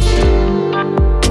Música